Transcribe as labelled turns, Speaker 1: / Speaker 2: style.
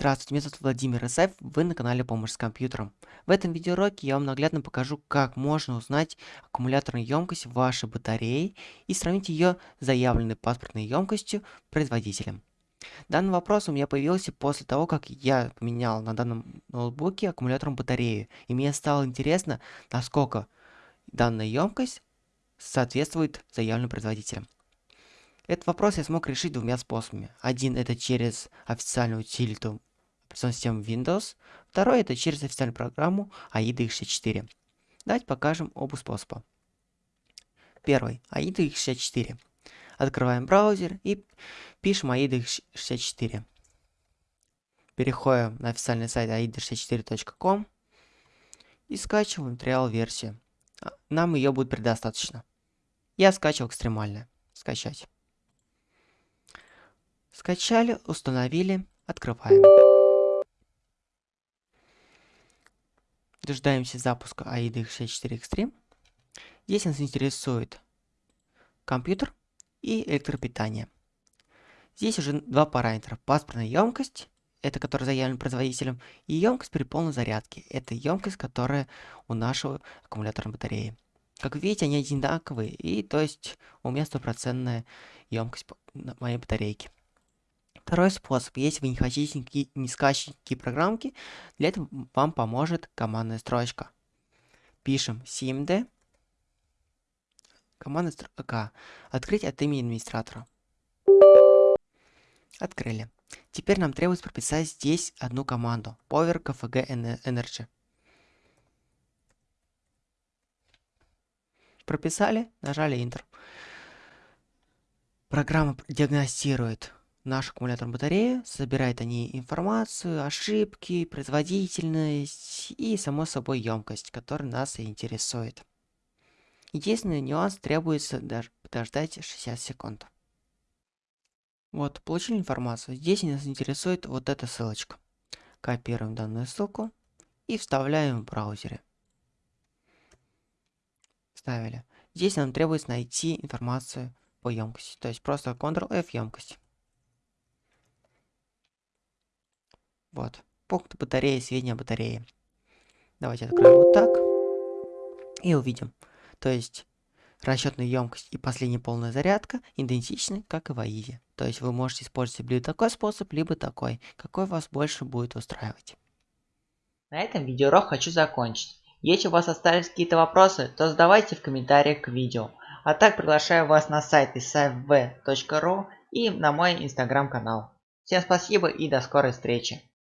Speaker 1: Здравствуйте, меня зовут Владимир Исаев, вы на канале Помощь с компьютером. В этом видеоуроке я вам наглядно покажу, как можно узнать аккумуляторную емкость вашей батареи и сравнить ее с заявленной паспортной емкостью производителем. Данный вопрос у меня появился после того, как я поменял на данном ноутбуке аккумуляторную батарею, и мне стало интересно, насколько данная емкость соответствует заявленным производителям. Этот вопрос я смог решить двумя способами. Один это через официальную утилиту системы Windows, второй это через официальную программу AIDA X64. Давайте покажем оба способа. Первый, AIDA X64. Открываем браузер и пишем AIDA X64. Переходим на официальный сайт aida64.com и скачиваем триал версию. А, нам ее будет предостаточно. Я скачивал экстремально. Скачать. Скачали, установили, открываем. Дождаемся запуска AIDA X64 Extreme. Здесь нас интересует компьютер и электропитание. Здесь уже два параметра. Паспортная емкость, это которая заявлена производителем, и емкость при полной зарядке. Это емкость, которая у нашего аккумуляторной батареи. Как видите, они одинаковые, и то есть у меня стопроцентная емкость моей батарейки. Второй способ. Если вы не хотите не скачивать программки, для этого вам поможет командная строчка. Пишем cmd, командная строка, открыть от имени администратора. Открыли. Теперь нам требуется прописать здесь одну команду. Power KFG Energy. Прописали, нажали Enter. Программа диагностирует нашу аккумуляторную батарею, собирает они информацию, ошибки, производительность и, само собой, емкость, которая нас и интересует. Единственный нюанс требуется даже подождать 60 секунд. Вот, получили информацию. Здесь нас интересует вот эта ссылочка. Копируем данную ссылку и вставляем в браузере. Вставили. Здесь нам требуется найти информацию по емкости. То есть просто Ctrl-F емкость. Вот. Пункт батареи, сведения о батарее. Давайте откроем вот так. И увидим. То есть расчетная емкость и последняя полная зарядка идентичны, как и в АИЗе. То есть вы можете использовать либо такой способ, либо такой. Какой вас больше будет устраивать.
Speaker 2: На этом видеоурок хочу закончить. Если у вас остались какие-то вопросы, то задавайте в комментариях к видео. А так приглашаю вас на сайт isafv.ru и на мой инстаграм канал. Всем спасибо и до скорой встречи.